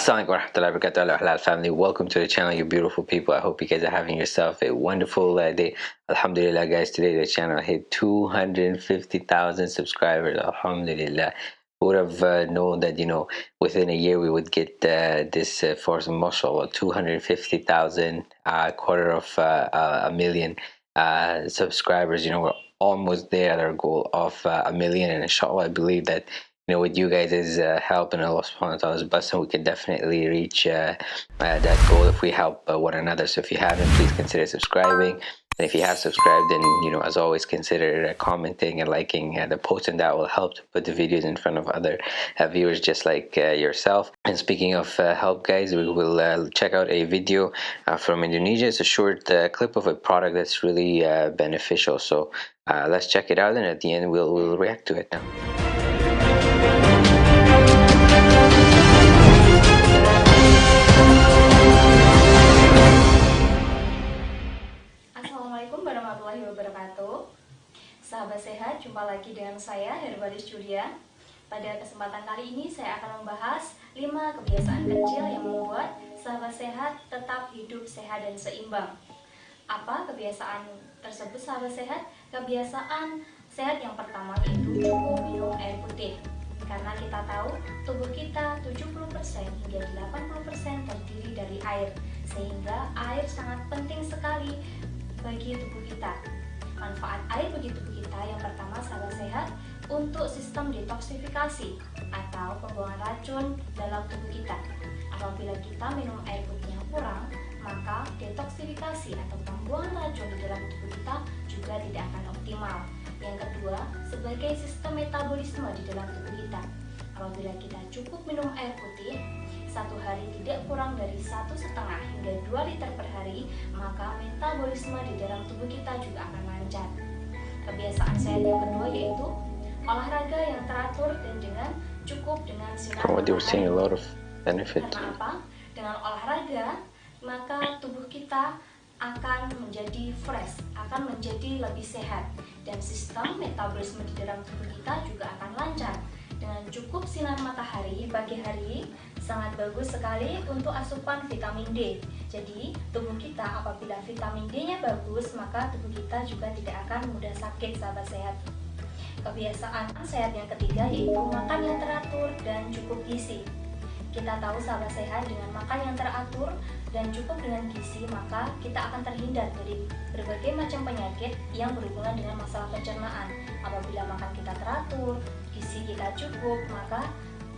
Assalamualaikum warahmatullahi wabarakatuh. Halal family. Welcome to the channel you beautiful people. I hope you guys are having yourself a wonderful uh, day. Alhamdulillah guys today the channel hit 250,000 subscribers. Alhamdulillah. Would have uh, known that you know within a year we would get uh, this uh, force mashallah 250,000 uh, quarter of uh, a million uh, subscribers. You know we're almost there at our goal of uh, a million. And inshallah I believe that you know with you guys' uh, help and Allah subhanahu wa ta'ala's blessing we can definitely reach uh, uh, that goal if we help uh, one another. So if you haven't please consider subscribing. And if you have subscribed then you know as always consider uh, commenting and liking uh, the post and that will help to put the videos in front of other viewers just like yourself. And speaking of help guys we will check out a video from Indonesia. It's a short clip of a product that's really beneficial. So let's check it out and at the end we'll, we'll react to it now Assalamualaikum warahmatullahi wabarakatuh. Sahabat sehat, jumpa lagi dengan saya Herbalis Julia. Pada kesempatan kali ini saya akan membahas 5 kebiasaan kecil yang membuat sahabat sehat tetap hidup sehat dan seimbang. Apa kebiasaan tersebut sahabat sehat? Kebiasaan sehat yang pertama yaitu cukup minum air putih. Karena kita tahu tubuh kita 70% hingga 80% terdiri dari air sehingga air sangat penting sekali bagi tubuh kita. Manfaat air bagi tubuh kita yang pertama sahabat sehat untuk sistem detoksifikasi atau pembuangan racun dalam tubuh kita. Apabila kita minum air putih yang kurang maka detoksifikasi atau pembuangan racun di dalam tubuh kita juga tidak akan optimal yang kedua, sebagai sistem metabolisme di dalam tubuh kita. Apabila kita cukup minum air putih, satu hari tidak kurang dari satu setengah hingga 2 liter per hari, maka metabolisme di dalam tubuh kita juga akan lancar. Kebiasaan sehat yang kedua yaitu olahraga yang teratur dan dengan cukup dengan sinar oh, matahari. a lot of benefit. Karena apa? Dengan olahraga, maka tubuh kita akan menjadi fresh, akan menjadi lebih sehat dan sistem metabolisme di dalam tubuh kita juga akan lancar. Dengan cukup sinar matahari pagi hari sangat bagus sekali untuk asupan vitamin D. Jadi, tubuh kita apabila vitamin D-nya bagus, maka tubuh kita juga tidak akan mudah sakit sahabat sehat. Kebiasaan sehat yang ketiga yaitu makan yang teratur dan cukup gizi. Kita tahu sahabat sehat dengan makan yang teratur dan cukup dengan gizi maka kita akan terhindar dari berbagai macam penyakit yang berhubungan dengan masalah pencernaan. Apabila makan kita teratur, gizi kita cukup, maka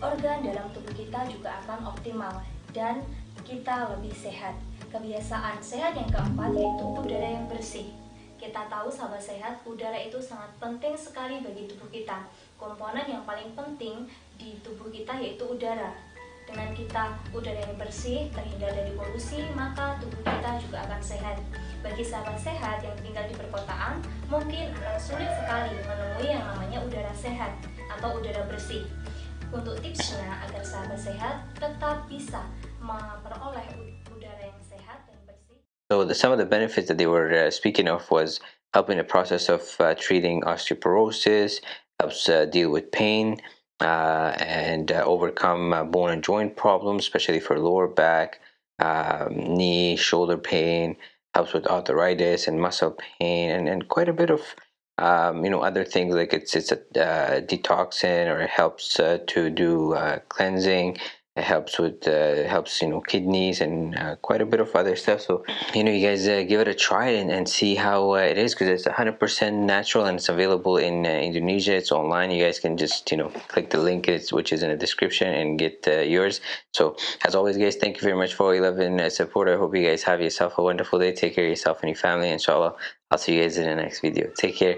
organ dalam tubuh kita juga akan optimal dan kita lebih sehat. Kebiasaan sehat yang keempat yaitu udara yang bersih. Kita tahu sahabat sehat, udara itu sangat penting sekali bagi tubuh kita. Komponen yang paling penting di tubuh kita yaitu udara dengan kita udara yang bersih, terhindar dari polusi, maka tubuh kita juga akan sehat. Bagi sahabat sehat yang tinggal di perkotaan, mungkin akan sulit sekali menemui yang namanya udara sehat atau udara bersih. Untuk tipsnya agar sahabat sehat tetap bisa memperoleh udara yang sehat dan bersih. So the, some of the benefits that they were uh, speaking of was helping the process of uh, treating osteoporosis, helps uh, deal with pain, uh, and uh, overcome uh, bone and joint problems, especially for lower back, um, knee, shoulder pain, helps with arthritis and muscle pain, and, and quite a bit of um, you know other things like it's it's a uh, detoxin or it helps uh, to do uh, cleansing it helps with uh, helps you know kidneys and uh, quite a bit of other stuff. So you know you guys uh, give it a try and, and see how uh, it is because it's 100% natural and it's available in uh, Indonesia. It's online. You guys can just you know click the link which is in the description and get uh, yours. So as always guys thank you very much for all your love and support. I hope you guys have yourself a wonderful day. Take care of yourself and your family inshallah. I'll see you guys in the next video. Take care